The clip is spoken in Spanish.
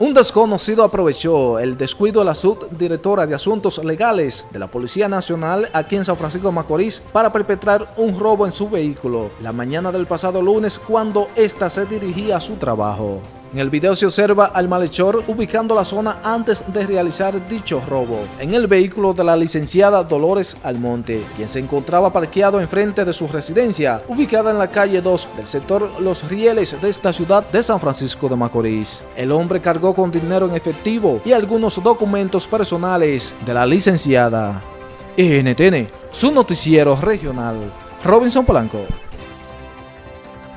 Un desconocido aprovechó el descuido de la subdirectora de Asuntos Legales de la Policía Nacional aquí en San Francisco de Macorís para perpetrar un robo en su vehículo la mañana del pasado lunes cuando ésta se dirigía a su trabajo. En el video se observa al malhechor ubicando la zona antes de realizar dicho robo en el vehículo de la licenciada Dolores Almonte, quien se encontraba parqueado enfrente de su residencia, ubicada en la calle 2 del sector Los Rieles de esta ciudad de San Francisco de Macorís. El hombre cargó con dinero en efectivo y algunos documentos personales de la licenciada. NTN, su noticiero regional. Robinson Polanco.